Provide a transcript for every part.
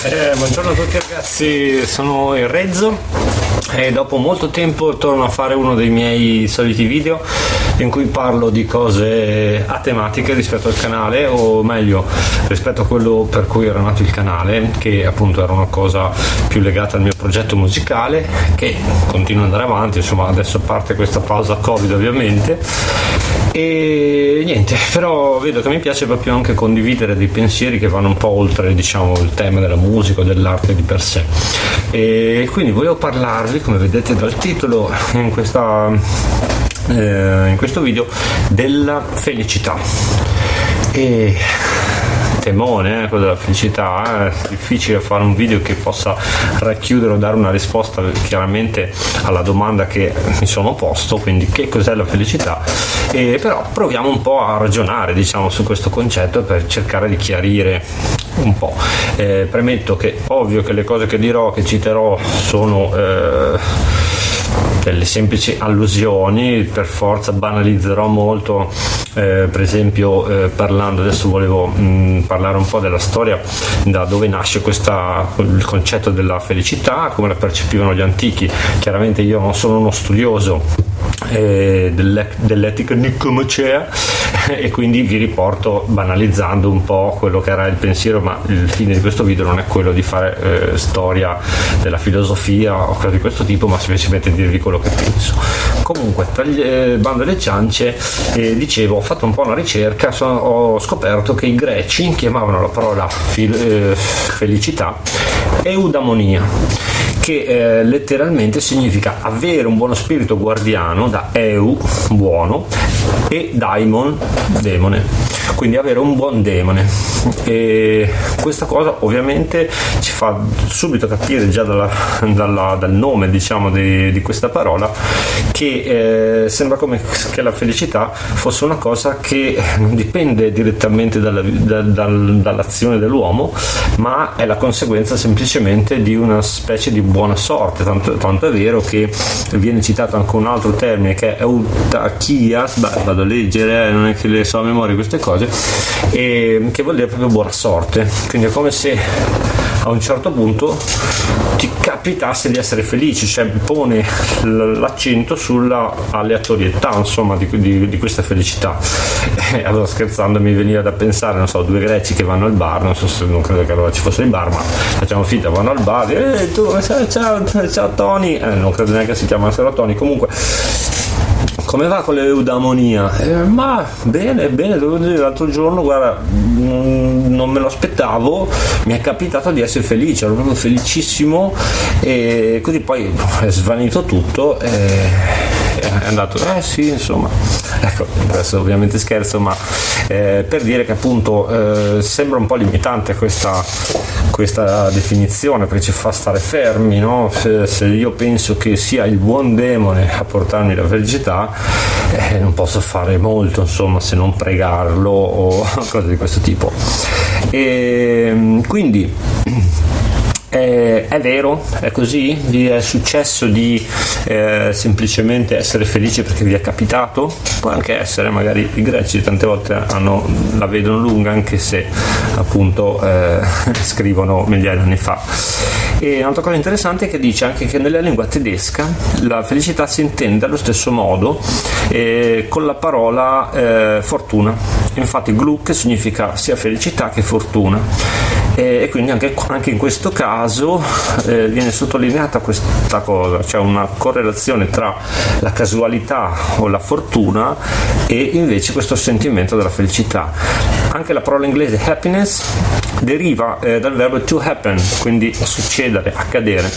Eh, buongiorno a tutti ragazzi, sono il Rezzo e dopo molto tempo torno a fare uno dei miei soliti video in cui parlo di cose atematiche rispetto al canale o meglio rispetto a quello per cui era nato il canale che appunto era una cosa più legata al mio progetto musicale che continua ad andare avanti. Insomma adesso parte questa pausa covid ovviamente e niente però vedo che mi piace proprio anche condividere dei pensieri che vanno un po' oltre diciamo il tema della musica o dell'arte di per sé. E quindi volevo parlarvi come vedete dal titolo in, questa, eh, in questo video della felicità. E temone, eh, quello della felicità, eh, è difficile fare un video che possa racchiudere o dare una risposta chiaramente alla domanda che mi sono posto, quindi che cos'è la felicità, e però proviamo un po' a ragionare diciamo, su questo concetto per cercare di chiarire un po'. Eh, premetto che ovvio che le cose che dirò, che citerò, sono... Eh, delle semplici allusioni, per forza banalizzerò molto, eh, per esempio eh, parlando, adesso volevo mh, mm, parlare un po' della storia, da dove nasce questa, il concetto della felicità, come la percepivano gli antichi, chiaramente io non sono uno studioso eh, dell'etica nicomacea e quindi vi riporto banalizzando un po' quello che era il pensiero ma il fine di questo video non è quello di fare eh, storia della filosofia o cose di questo tipo ma semplicemente dirvi quello che penso. Comunque tra il eh, bando e le ciance eh, dicevo ho fatto un po' una ricerca sono, ho scoperto che i greci chiamavano la parola fil, eh, felicità eudamonia che eh, letteralmente significa avere un buono spirito guardiano da eu, buono, e daimon, demone quindi avere un buon demone. E questa cosa ovviamente ci fa subito capire già dalla, dalla, dal nome diciamo di, di, questa parola che eh, sembra come che la felicità fosse una cosa che non dipende direttamente dalla, da, dal, dall'azione dell'uomo ma è la conseguenza semplicemente di una specie di buona sorte. Tanto, tanto è vero che viene citato anche un altro termine che è eutachia vado a leggere eh, non è che le so a memoria queste cose e che vuol dire proprio buona sorte. Quindi è come se a un certo punto ti capitasse di essere felice cioè pone l'accento sulla aleatorietà insomma di, di, di questa felicità. E allora scherzando mi veniva da pensare non so due greci che vanno al bar non so se non credo che allora ci fosse il bar ma facciamo finta vanno al bar e eh, tu ciao, ciao Tony. Eh, non credo neanche si chiamassero Tony. Comunque come va con l'eudamonia? Eh, ma bene, bene, devo dire l'altro giorno, guarda, non me lo aspettavo, mi è capitato di essere felice, ero proprio felicissimo e così poi è svanito tutto. E è andato, eh sì, insomma, ecco, adesso ovviamente scherzo, ma eh, per dire che appunto eh, sembra un po' limitante questa, questa, definizione perché ci fa stare fermi, no? se, se, io penso che sia il buon demone a portarmi la felicità, eh, non posso fare molto, insomma, se non pregarlo o cose di questo tipo. E quindi eh, è vero, è così? Vi è successo di eh, semplicemente essere felici perché vi è capitato? Può anche essere, magari i greci tante volte hanno, la vedono lunga anche se appunto eh, scrivono migliaia di anni fa. E un'altra cosa interessante è che dice anche che nella lingua tedesca la felicità si intende allo stesso modo eh, con la parola eh, fortuna. Infatti Gluck significa sia felicità che fortuna e quindi anche, anche in questo caso eh, viene sottolineata questa cosa, cioè una correlazione tra la casualità o la fortuna e invece questo sentimento della felicità. Anche la parola inglese happiness deriva eh, dal verbo to happen, quindi succedere, accadere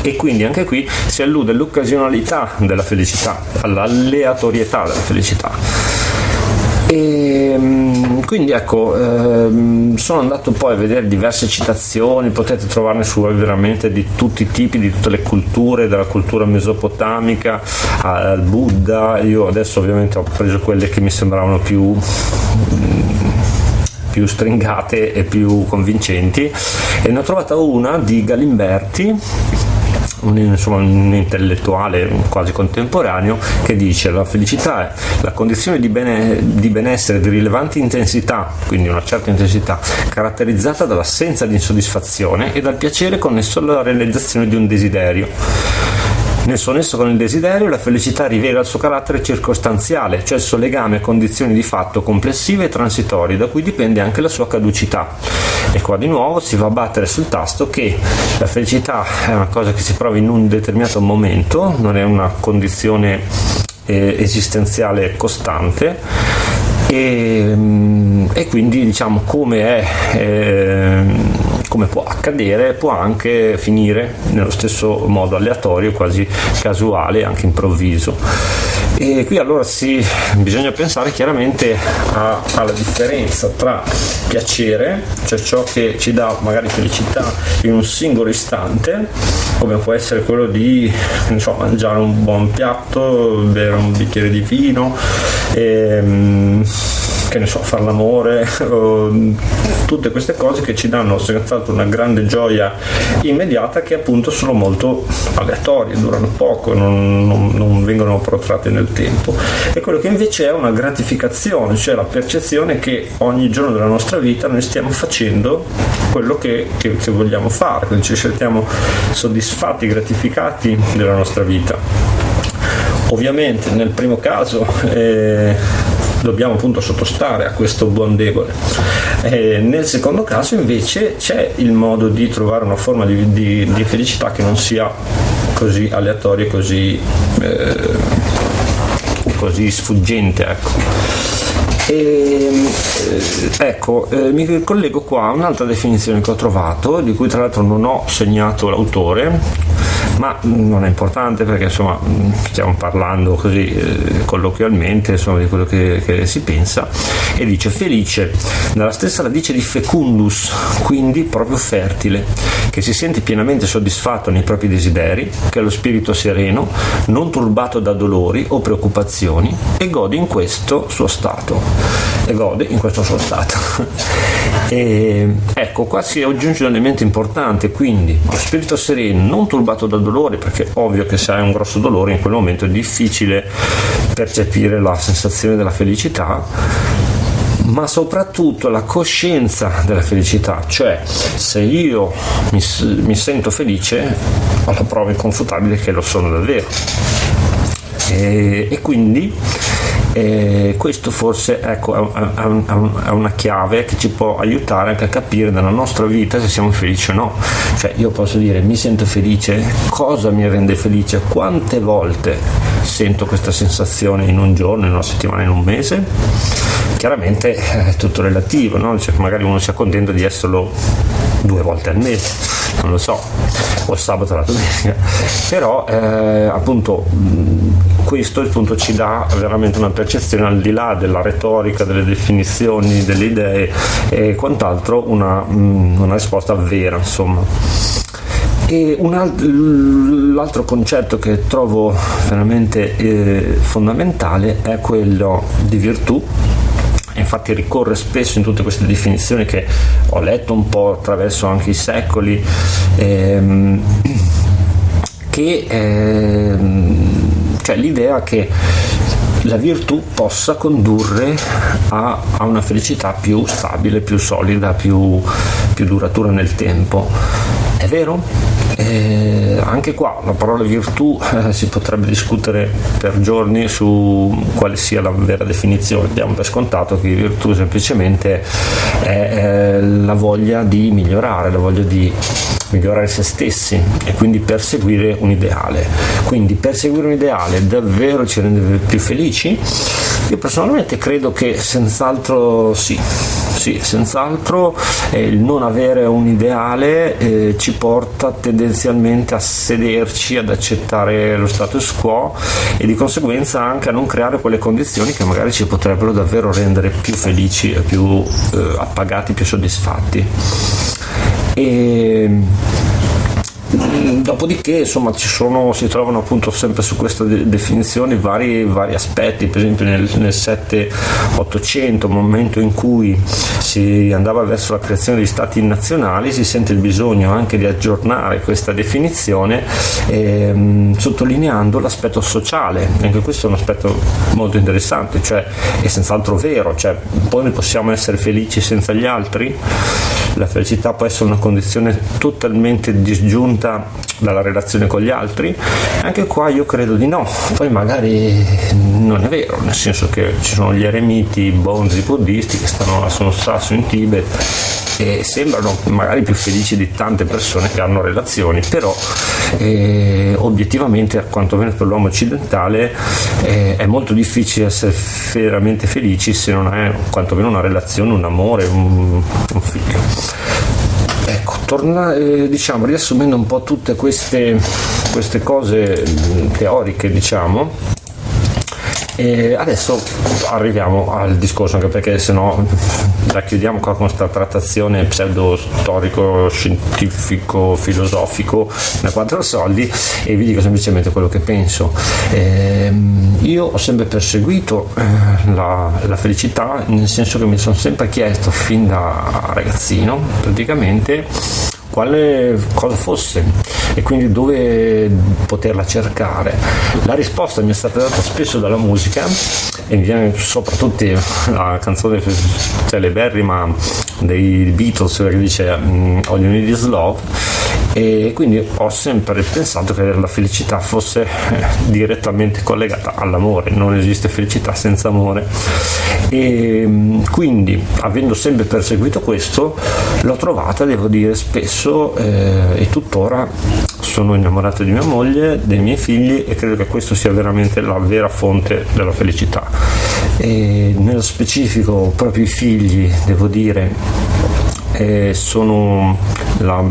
e quindi anche qui si allude all'occasionalità della felicità, all'aleatorietà della felicità. E, ehm, quindi ecco, ehm, sono andato poi a vedere diverse citazioni, potete trovarne su veramente di tutti i tipi, di tutte le culture, dalla cultura mesopotamica al Buddha, io adesso ovviamente ho preso quelle che mi sembravano più più stringate e più convincenti. E ne ho trovata una di Galimberti un, insomma, un intellettuale quasi contemporaneo che dice la felicità è la condizione di, bene, di benessere di rilevante intensità, quindi una certa intensità, caratterizzata dall'assenza di insoddisfazione e dal piacere connesso alla realizzazione di un desiderio. Nel suo nesso con il desiderio, la felicità rivela il suo carattere circostanziale, cioè il suo legame a condizioni di fatto complessive e transitorie, da cui dipende anche la sua caducità. E qua di nuovo si va a battere sul tasto che la felicità è una cosa che si prova in un determinato momento, non è una condizione eh, esistenziale costante e, mm, e, quindi diciamo come è eh, come può accadere può anche finire nello stesso modo aleatorio quasi casuale anche improvviso e qui allora sì, bisogna pensare chiaramente a, alla differenza tra piacere, cioè ciò che ci dà magari felicità in un singolo istante, come può essere quello di so, mangiare un buon piatto, bere un bicchiere di vino, e, ehm, che ne so, fare l'amore, tutte queste cose che ci danno senz'altro una grande gioia immediata che appunto sono molto aleatorie, durano poco, non, non, non vengono protratte nel tempo. E quello che invece è una gratificazione, cioè la percezione che ogni giorno della nostra vita noi stiamo facendo quello che, che, che vogliamo fare, quindi ci sentiamo soddisfatti, gratificati della nostra vita. Ovviamente nel primo caso eh, dobbiamo appunto sottostare a questo buon debole. E nel secondo caso invece c'è il modo di trovare una forma di, di, di felicità che non sia così aleatoria, così, eh, così sfuggente. Ecco. E, eh, ecco, eh, mi collego qua a un'altra definizione che ho trovato, di cui tra l'altro non ho segnato l'autore, ma non è importante perché insomma stiamo parlando così eh, colloquialmente insomma, di quello che, che, si pensa. E dice felice dalla stessa radice di fecundus quindi proprio fertile che si sente pienamente soddisfatto nei propri desideri che ha lo spirito sereno non turbato da dolori o preoccupazioni e gode in questo suo stato. E gode in questo suo stato e, ecco qua si aggiunge un elemento importante quindi lo spirito sereno non turbato da dolori dolore, perché ovvio che se hai un grosso dolore in quel momento è difficile percepire la sensazione della felicità, ma soprattutto la coscienza della felicità, cioè se io mi, mi sento felice ho la prova inconfutabile che lo sono davvero. E, e quindi e questo forse ecco, è, una chiave che ci può aiutare anche a capire nella nostra vita se siamo felici o no. Cioè io posso dire mi sento felice, cosa mi rende felice, quante volte sento questa sensazione in un giorno, in una settimana, in un mese. Chiaramente è tutto relativo, no? cioè, magari uno sia contento di esserlo due volte al mese non lo so, o sabato la domenica, però eh, appunto questo appunto ci dà veramente una percezione al di là della retorica, delle definizioni, delle idee e quant'altro, una, una risposta vera insomma. E alt- l'altro concetto che trovo veramente eh, fondamentale è quello di virtù infatti ricorre spesso in tutte queste definizioni che ho letto un po' attraverso anche i secoli, ehm, che ehm, cioè l'idea che la virtù possa condurre a, a una felicità più stabile, più solida, più, più duratura nel tempo. È vero? Eh, anche qua la parola virtù eh, si potrebbe discutere per giorni su quale sia la vera definizione. Diamo per scontato che virtù semplicemente è eh, la voglia di migliorare, la voglia di migliorare se stessi e quindi perseguire un ideale. Quindi perseguire un ideale davvero ci rende più felici? Io personalmente credo che senz'altro sì, sì, senz'altro eh, il non avere un ideale eh, ci porta tendenzialmente a sederci, ad accettare lo status quo e di conseguenza anche a non creare quelle condizioni che magari ci potrebbero davvero rendere più felici, più eh, appagati, più soddisfatti. E dopodiché insomma ci sono, si trovano appunto sempre su questa de- definizione vari, vari, aspetti, per esempio nel, nel 7-800, momento in cui si andava verso la creazione di stati nazionali, si sente il bisogno anche di aggiornare questa definizione ehm, sottolineando l'aspetto sociale, anche questo è un aspetto molto interessante, cioè è senz'altro vero, cioè poi possiamo essere felici senza gli altri, la felicità può essere una condizione totalmente disgiunta dalla relazione con gli altri, anche qua io credo di no, poi magari non è vero, nel senso che ci sono gli eremiti, i bonzi buddisti che stanno a Son Sasso in Tibet e sembrano magari più felici di tante persone che hanno relazioni, però eh, obiettivamente, quantomeno per l'uomo occidentale, eh, è molto difficile essere veramente felici se non hai quantomeno una relazione, un amore, un, un figlio. Ecco, torna, eh, diciamo, riassumendo un po' tutte queste, queste cose teoriche, diciamo, e adesso arriviamo al discorso, anche perché se no la chiudiamo con questa trattazione pseudo storico, scientifico, filosofico da quattro soldi e vi dico semplicemente quello che penso. Eh, io ho sempre perseguito eh, la, la, felicità, nel senso che mi sono sempre chiesto fin da ragazzino praticamente quale cosa fosse e quindi dove poterla cercare. La risposta mi è stata data spesso dalla musica e viene soprattutto la canzone celeberrima dei Beatles che dice mm, All You Need Is Love e quindi ho sempre pensato che la felicità fosse eh, direttamente collegata all'amore, non esiste felicità senza amore e mm, quindi avendo sempre perseguito questo l'ho trovata, devo dire, spesso eh, e tuttora sono innamorato di mia moglie, dei miei figli e credo che questo sia veramente la vera fonte della felicità. E nello specifico proprio i figli, devo dire, eh, sono la,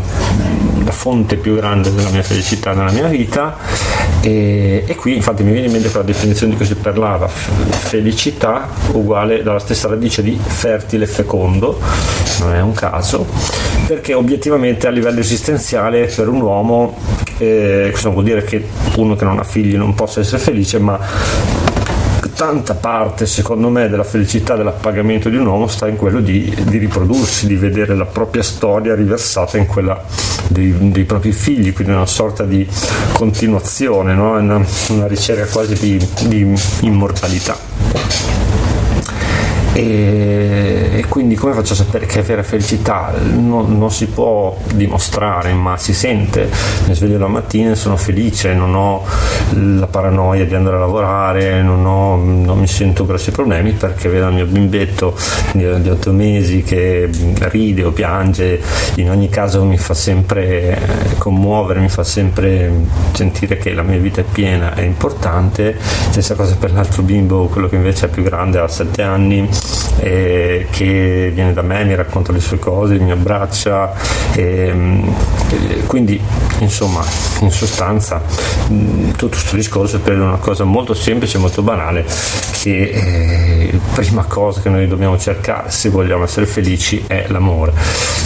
la, fonte più grande della mia felicità nella mia vita. E, e, qui infatti mi viene in mente quella definizione di cui si parlava felicità uguale dalla stessa radice di fertile fecondo non è un caso perché obiettivamente a livello esistenziale per un uomo eh, questo vuol dire che uno che non ha figli non possa essere felice ma tanta parte, secondo me, della felicità dell'appagamento di un uomo sta in quello di, di riprodursi, di vedere la propria storia riversata in quella dei, dei propri figli, quindi una sorta di continuazione, no? una, una, ricerca quasi di, di immortalità. E, e, quindi come faccio a sapere che è vera felicità? Non, non, si può dimostrare, ma si sente. Mi sveglio la mattina e sono felice, non ho la paranoia di andare a lavorare, non, ho, non mi sento grossi problemi perché vedo il mio bimbetto di, di 8 mesi che ride o piange, in ogni caso mi fa sempre eh, commuovere, mi fa sempre sentire che la mia vita è piena, è importante. Stessa cosa per l'altro bimbo, quello che invece è più grande, ha 7 anni eh, che viene da me, mi racconta le sue cose, mi abbraccia, ehm, eh, quindi insomma in sostanza mh, tutto questo discorso è per una cosa molto semplice, molto banale, che eh, prima cosa che noi dobbiamo cercare se vogliamo essere felici è l'amore,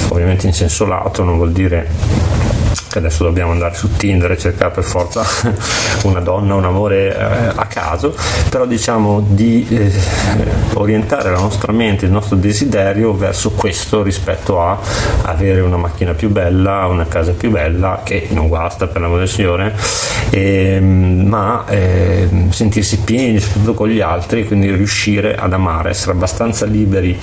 ovviamente in senso lato non vuol dire adesso dobbiamo andare su Tinder e cercare per forza una donna, un amore eh, a caso, però diciamo di eh, orientare la nostra mente, il nostro desiderio verso questo rispetto a avere una macchina più bella, una casa più bella, che non guasta per l'amore del Signore, eh, ma sentirsi pieni soprattutto con gli altri, quindi riuscire ad amare, essere abbastanza liberi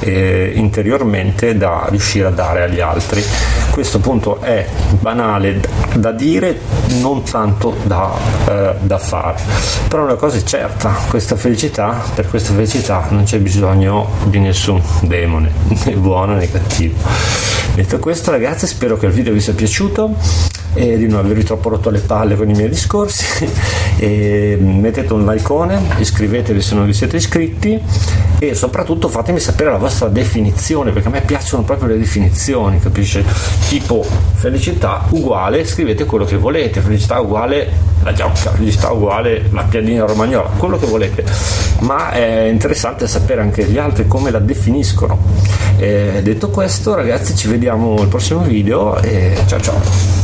eh, interiormente da riuscire a dare agli altri. Questo appunto è banale da dire, non tanto da, eh, da fare. Però una cosa è certa, questa felicità, per questa felicità non c'è bisogno di nessun demone, né buono né cattivo. Detto questo ragazzi spero che il video vi sia piaciuto e di non avervi troppo rotto le palle con i miei discorsi mettete un like iscrivetevi se non vi siete iscritti e soprattutto fatemi sapere la vostra definizione perché a me piacciono proprio le definizioni capisci tipo felicità uguale scrivete quello che volete. Felicità uguale la giocca felicità uguale la piadina romagnola quello che volete. Ma è interessante sapere anche gli altri come la definiscono. E detto questo ragazzi ci vediamo al prossimo video e ciao ciao